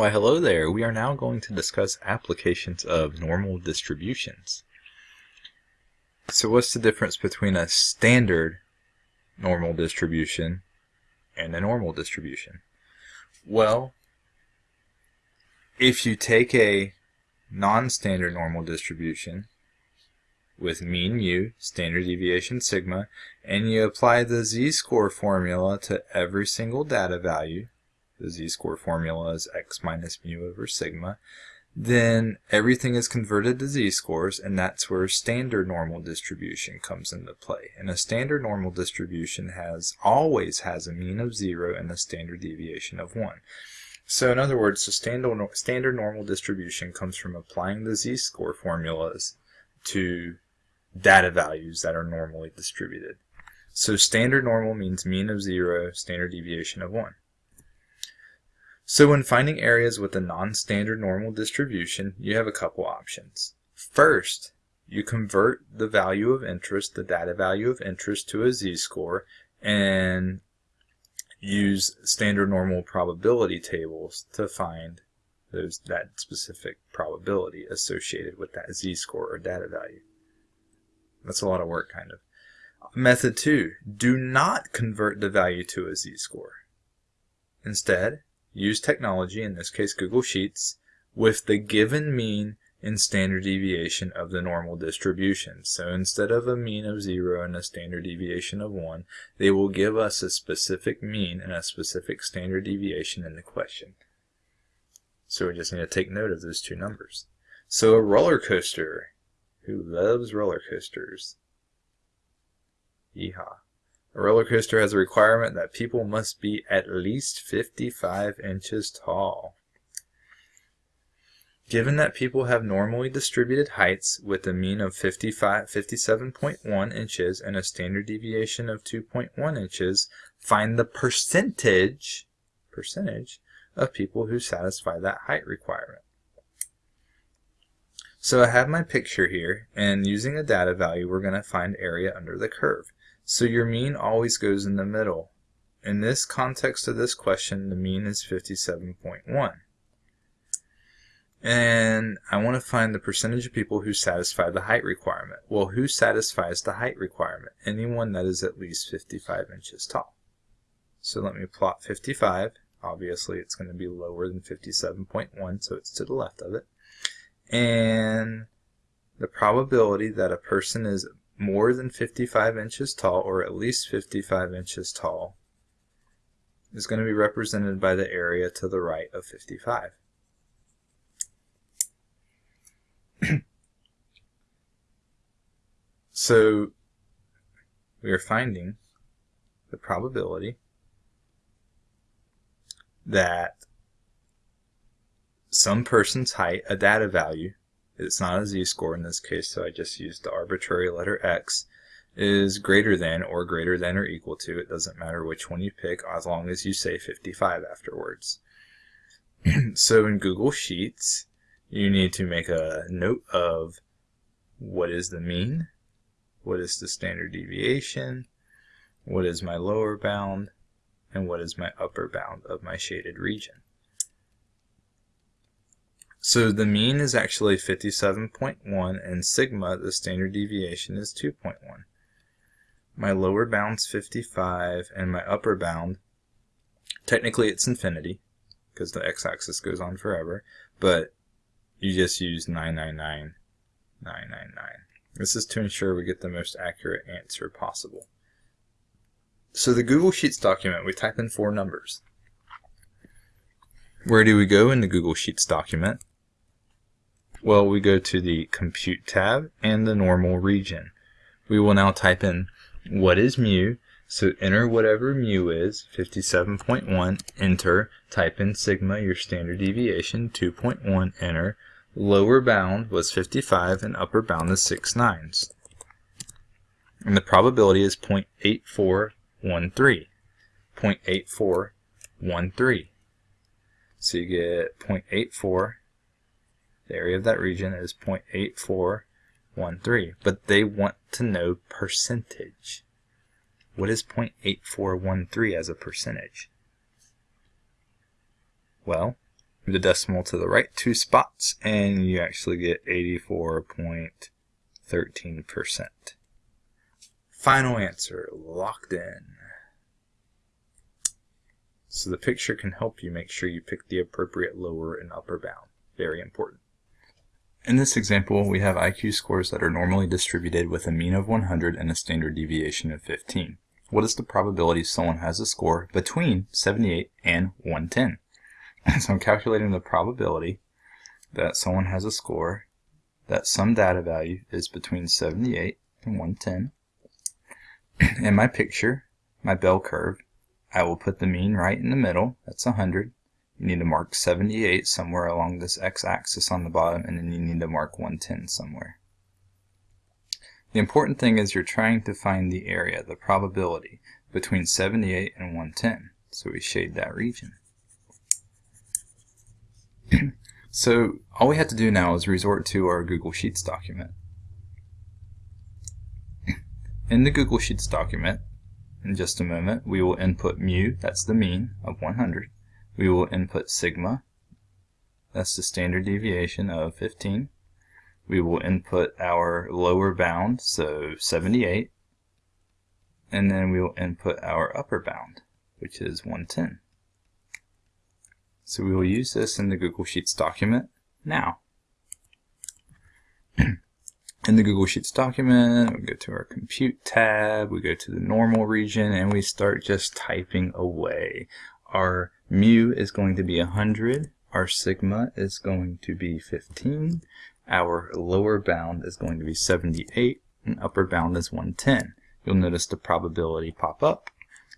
Why hello there, we are now going to discuss applications of normal distributions. So what's the difference between a standard normal distribution and a normal distribution? Well, if you take a non-standard normal distribution with mean mu, standard deviation sigma, and you apply the z-score formula to every single data value, the z-score formula is x minus mu over sigma, then everything is converted to z-scores, and that's where standard normal distribution comes into play. And a standard normal distribution has always has a mean of 0 and a standard deviation of 1. So in other words, the standard, standard normal distribution comes from applying the z-score formulas to data values that are normally distributed. So standard normal means mean of 0, standard deviation of 1. So when finding areas with a non-standard normal distribution, you have a couple options. First, you convert the value of interest, the data value of interest, to a z-score and use standard normal probability tables to find those that specific probability associated with that z-score or data value. That's a lot of work, kind of. Method 2. Do not convert the value to a z-score. Instead, use technology, in this case Google Sheets, with the given mean and standard deviation of the normal distribution. So instead of a mean of 0 and a standard deviation of 1, they will give us a specific mean and a specific standard deviation in the question. So we just need to take note of those two numbers. So a roller coaster. Who loves roller coasters? Yeehaw. A roller coaster has a requirement that people must be at least 55 inches tall. Given that people have normally distributed heights with a mean of 55, 57.1 inches and a standard deviation of 2.1 inches, find the percentage, percentage of people who satisfy that height requirement. So I have my picture here, and using a data value, we're going to find area under the curve. So your mean always goes in the middle. In this context of this question, the mean is 57.1. And I want to find the percentage of people who satisfy the height requirement. Well, who satisfies the height requirement? Anyone that is at least 55 inches tall. So let me plot 55. Obviously, it's going to be lower than 57.1, so it's to the left of it. And the probability that a person is more than 55 inches tall, or at least 55 inches tall, is going to be represented by the area to the right of 55. so we are finding the probability that some person's height, a data value, it's not a z-score in this case, so I just used the arbitrary letter x, is greater than or greater than or equal to, it doesn't matter which one you pick as long as you say 55 afterwards. so in Google Sheets, you need to make a note of what is the mean, what is the standard deviation, what is my lower bound, and what is my upper bound of my shaded region. So the mean is actually 57.1 and sigma, the standard deviation, is 2.1. My lower bound's 55 and my upper bound, technically it's infinity because the x-axis goes on forever, but you just use 999,999. This is to ensure we get the most accurate answer possible. So the Google Sheets document, we type in four numbers. Where do we go in the Google Sheets document? Well, we go to the Compute tab and the Normal region. We will now type in what is mu, so enter whatever mu is, 57.1, enter, type in sigma, your standard deviation, 2.1, enter, lower bound was 55 and upper bound is 6 nines. And the probability is 0.8413. 0.8413. So you get 0.84 the area of that region is 0.8413, but they want to know percentage. What is 0.8413 as a percentage? Well, Move the decimal to the right two spots and you actually get 84.13%. Final answer, locked in. So the picture can help you make sure you pick the appropriate lower and upper bound. Very important. In this example, we have IQ scores that are normally distributed with a mean of 100 and a standard deviation of 15. What is the probability someone has a score between 78 and 110? so I'm calculating the probability that someone has a score that some data value is between 78 and 110. In my picture, my bell curve, I will put the mean right in the middle, that's 100. You need to mark 78 somewhere along this x-axis on the bottom, and then you need to mark 110 somewhere. The important thing is you're trying to find the area, the probability, between 78 and 110. So we shade that region. so all we have to do now is resort to our Google Sheets document. In the Google Sheets document, in just a moment, we will input mu, that's the mean, of 100. We will input sigma, that's the standard deviation of 15. We will input our lower bound, so 78. And then we will input our upper bound, which is 110. So we will use this in the Google Sheets document now. in the Google Sheets document, we go to our Compute tab, we go to the normal region, and we start just typing away. Our mu is going to be 100, our sigma is going to be 15, our lower bound is going to be 78, and upper bound is 110. You'll notice the probability pop up,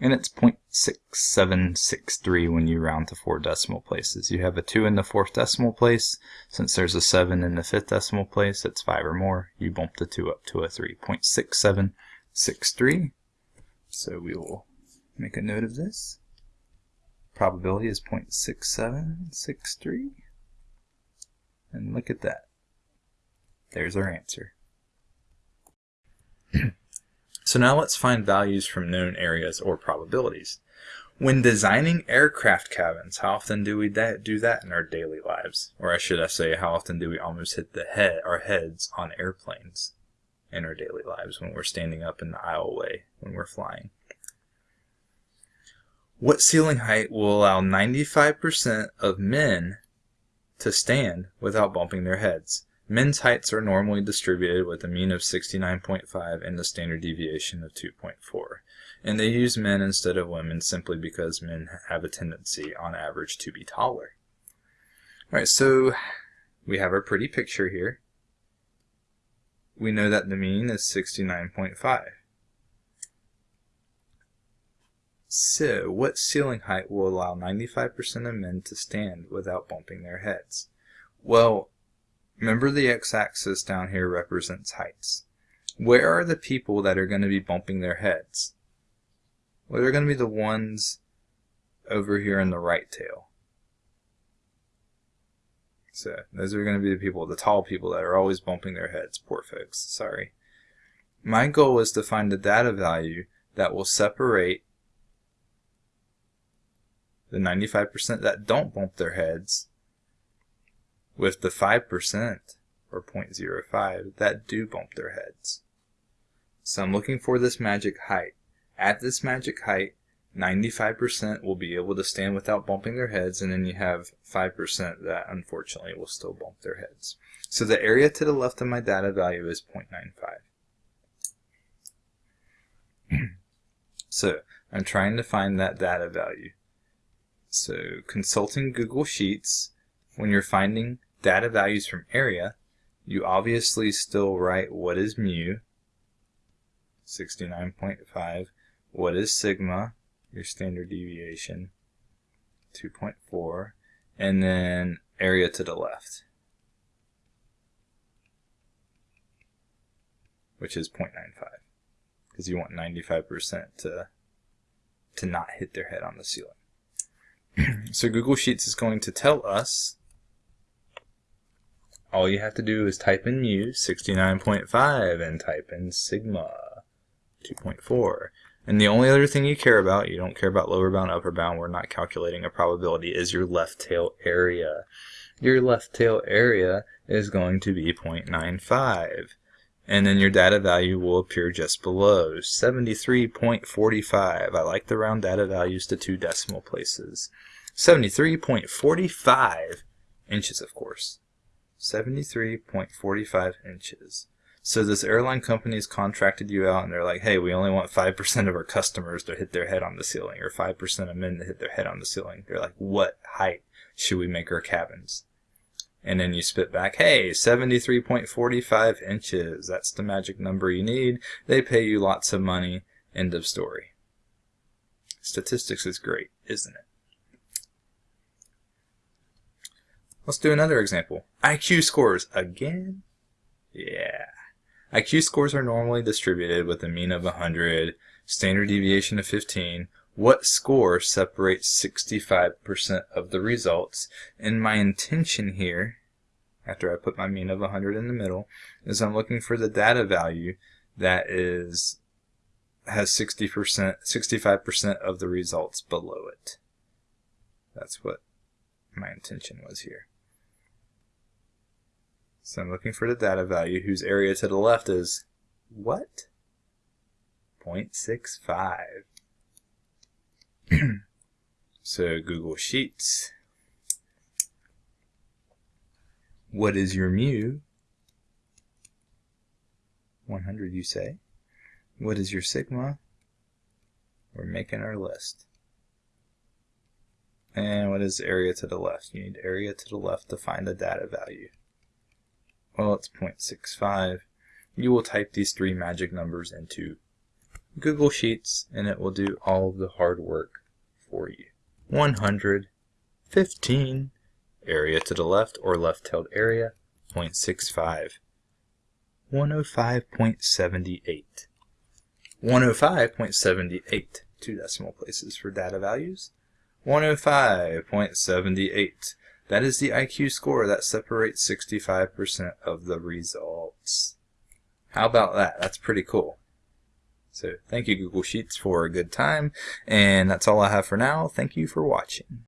and it's 0.6763 when you round to four decimal places. You have a 2 in the fourth decimal place. Since there's a 7 in the fifth decimal place, it's 5 or more. You bump the 2 up to a 3. 0.6763. So we will make a note of this. Probability is 0.6763. And look at that. There's our answer. So now let's find values from known areas or probabilities. When designing aircraft cabins, how often do we that, do that in our daily lives? Or I should I say, how often do we almost hit the head, our heads on airplanes in our daily lives when we're standing up in the aisleway when we're flying? What ceiling height will allow 95% of men to stand without bumping their heads? Men's heights are normally distributed with a mean of 69.5 and a standard deviation of 2.4. And they use men instead of women simply because men have a tendency, on average, to be taller. Alright, so we have our pretty picture here. We know that the mean is 69.5. So, what ceiling height will allow 95% of men to stand without bumping their heads? Well, Remember the x-axis down here represents heights. Where are the people that are going to be bumping their heads? Well, they're going to be the ones over here in the right tail. So those are going to be the people, the tall people that are always bumping their heads. Poor folks, sorry. My goal is to find the data value that will separate the 95% that don't bump their heads with the 5% or 0.05 that do bump their heads. So I'm looking for this magic height. At this magic height, 95% will be able to stand without bumping their heads, and then you have 5% that unfortunately will still bump their heads. So the area to the left of my data value is 0.95. so I'm trying to find that data value. So consulting Google Sheets, when you're finding data values from area, you obviously still write what is mu, 69.5, what is sigma, your standard deviation, 2.4, and then area to the left, which is 0.95, because you want 95% to, to not hit their head on the ceiling. so Google Sheets is going to tell us all you have to do is type in mu 69.5 and type in sigma 2.4 And the only other thing you care about, you don't care about lower bound, upper bound, we're not calculating a probability, is your left tail area. Your left tail area is going to be 0.95. And then your data value will appear just below, 73.45. I like to round data values to two decimal places. 73.45 inches, of course. 73.45 inches. So this airline company has contracted you out and they're like, hey, we only want 5% of our customers to hit their head on the ceiling or 5% of men to hit their head on the ceiling. They're like, what height should we make our cabins? And then you spit back, hey, 73.45 inches. That's the magic number you need. They pay you lots of money. End of story. Statistics is great, isn't it? Let's do another example. IQ scores again? Yeah. IQ scores are normally distributed with a mean of 100, standard deviation of 15. What score separates 65% of the results? And my intention here, after I put my mean of 100 in the middle, is I'm looking for the data value that is has 60%, 65% of the results below it. That's what my intention was here. So I'm looking for the data value whose area to the left is what? 0.65. so Google Sheets. What is your mu? 100 you say. What is your sigma? We're making our list. And what is area to the left? You need area to the left to find the data value well it's 0.65 you will type these three magic numbers into Google Sheets and it will do all of the hard work for you 115 area to the left or left-tailed area 0.65 105.78 105.78 two decimal places for data values 105.78 that is the IQ score that separates 65% of the results. How about that? That's pretty cool. So thank you Google Sheets for a good time, and that's all I have for now. Thank you for watching.